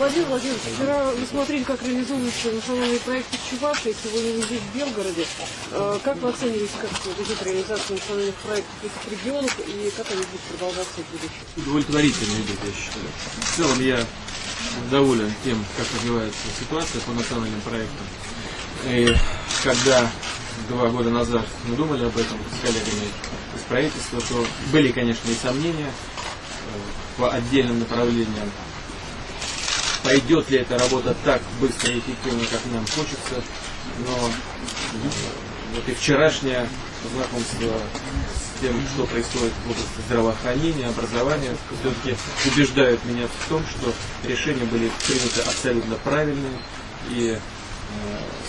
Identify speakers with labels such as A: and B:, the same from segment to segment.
A: Владимир Владимирович, вчера вы смотрели, как реализуются национальные проекты Чувашии, сегодня вы здесь, в Белгороде. Э, Как вы оцениваете, как идет реализация национальных проектов этих регионах и как они будут продолжаться в будущем?
B: удовлетворительно идет, я считаю. В целом я доволен тем, как развивается ситуация по национальным проектам. И когда два года назад мы думали об этом с коллегами из правительства, то были, конечно, и сомнения э, по отдельным направлениям. Пойдет ли эта работа так быстро и эффективно, как нам хочется, но э, вот и вчерашнее знакомство с тем, что происходит в области здравоохранения, образования, все-таки убеждают меня в том, что решения были приняты абсолютно правильные, и э,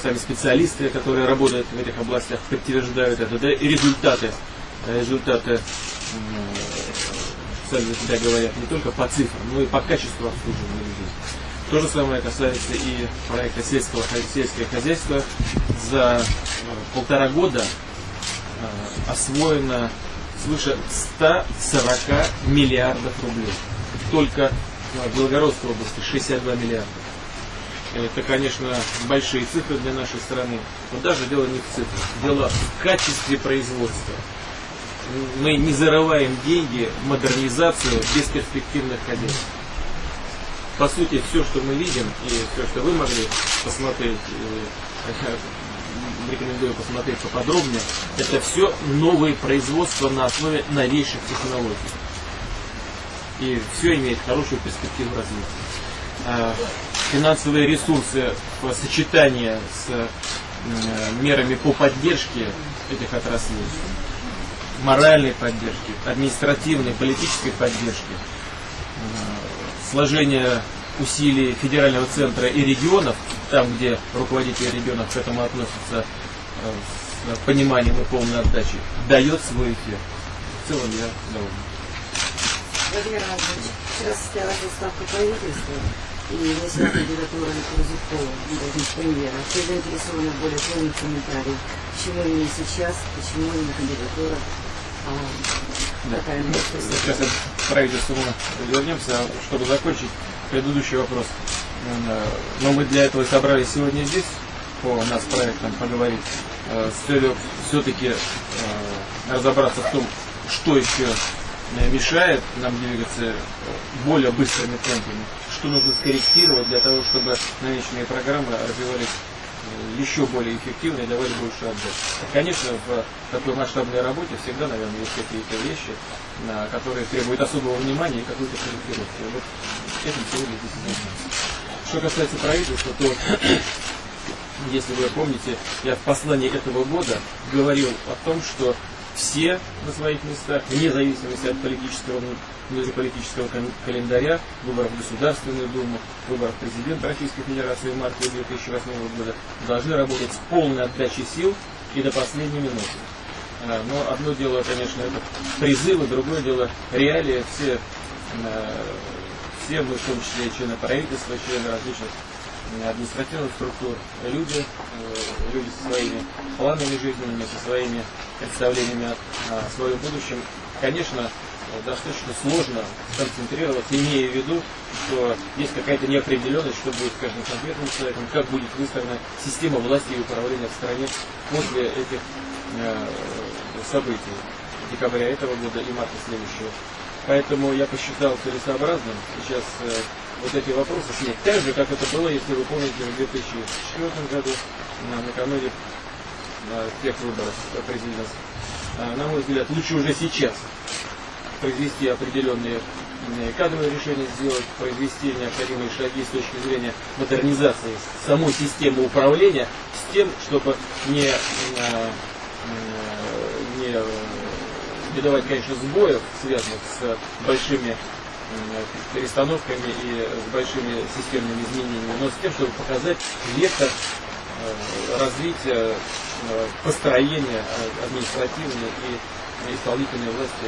B: сами специалисты, которые работают в этих областях, подтверждают это, да, и результаты, э, результаты сами за себя говорят не только по цифрам, но и по качеству обслуживания людей. То же самое касается и проекта сельского, сельское хозяйство. За э, полтора года э, освоено свыше 140 миллиардов рублей. Только в Белгородской области 62 миллиарда. Это, конечно, большие цифры для нашей страны. Но даже дело не в цифрах. Дело в качестве производства. Мы не зарываем деньги в модернизацию бесперспективных хозяйств. По сути, все, что мы видим, и все, что вы могли посмотреть, э, рекомендую посмотреть поподробнее, это все новые производства на основе новейших технологий. И все имеет хорошую перспективу развития. А Финансовые ресурсы в сочетании с э, мерами по поддержке этих отраслей, моральной поддержки, административной, политической поддержки, э, сложение усилий федерального центра и регионов, там, где руководители регионов к этому относятся э, с пониманием и полной отдачей, дает свой эффект. В целом я доволен.
C: Владимир Иванович, вчера состоялась отставка правительства, и внесена кандидатура Курзюкова на премьера. Все заинтересованы более полных комментариях. Почему именно сейчас, почему именно кандидатура,
B: Да. Сейчас я правительству вернемся, чтобы закончить предыдущий вопрос. Э, Но мы для этого собрались сегодня здесь, по нас проектам поговорить, э, с целью все-таки разобраться в том, что еще э, мешает нам двигаться э, более быстрыми темпами, что нужно скорректировать для того, чтобы намеченные программы развивались э, еще более эффективно и давали больше отдачи. Конечно, в такой масштабной работе всегда, наверное, есть какие-то вещи, на которые требуют особого внимания и какой-то корректировки. Вот этим сегодня здесь занимаемся. Что касается правительства, то если вы помните, я в послании этого года говорил о том, что все на своих местах, вне зависимости от политического, внутриполитического календаря, выборов в Государственную Думу, выборов президента Российской Федерации в марте 2008 года, должны работать с полной отдачей сил и до последней минуты. А, Но одно дело, конечно, это призывы, другое дело реалии. Все, э, все мы, в том числе члены правительства, члены различных административных структур, люди, э, люди со своими планами жизненными, со своими представлениями о, своем будущем, конечно, э, достаточно сложно сконцентрироваться, имея в виду, что есть какая-то неопределенность, что будет с каждым конкретным человеком, как будет выстроена система власти и управления в стране после этих э, событий декабря этого года и марта следующего. Поэтому я посчитал целесообразным сейчас э, вот эти вопросы снять. Так же, как это было, если вы помните, в 2004 году, на, накануне э, тех выборов президентских. Э, на мой взгляд, лучше уже сейчас произвести определенные кадровые решения сделать, произвести необходимые шаги с точки зрения модернизации самой системы управления с тем, чтобы не, э, э, не, не давать, конечно, сбоев, связанных с большими перестановками и с большими системными изменениями, но с тем, чтобы показать вектор э, развития, э, построения э, административной и исполнительной власти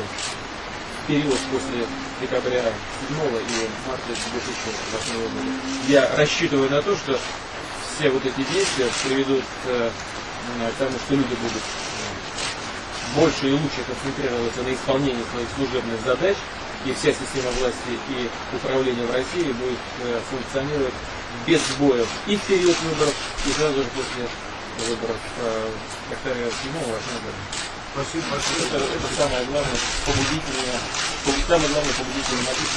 B: в период после декабря 7 и марта 2008 года. Я рассчитываю на то, что все вот эти действия приведут к тому, что люди будут больше и лучше концентрироваться на исполнении своих служебных задач и вся система власти и управления в России будет э, функционировать без сбоев и в период выборов, и сразу же после выборов. Э, повторяю, всему важно
D: Спасибо большое.
B: это, это самое главное побудительное, самое главное побудительное мотив.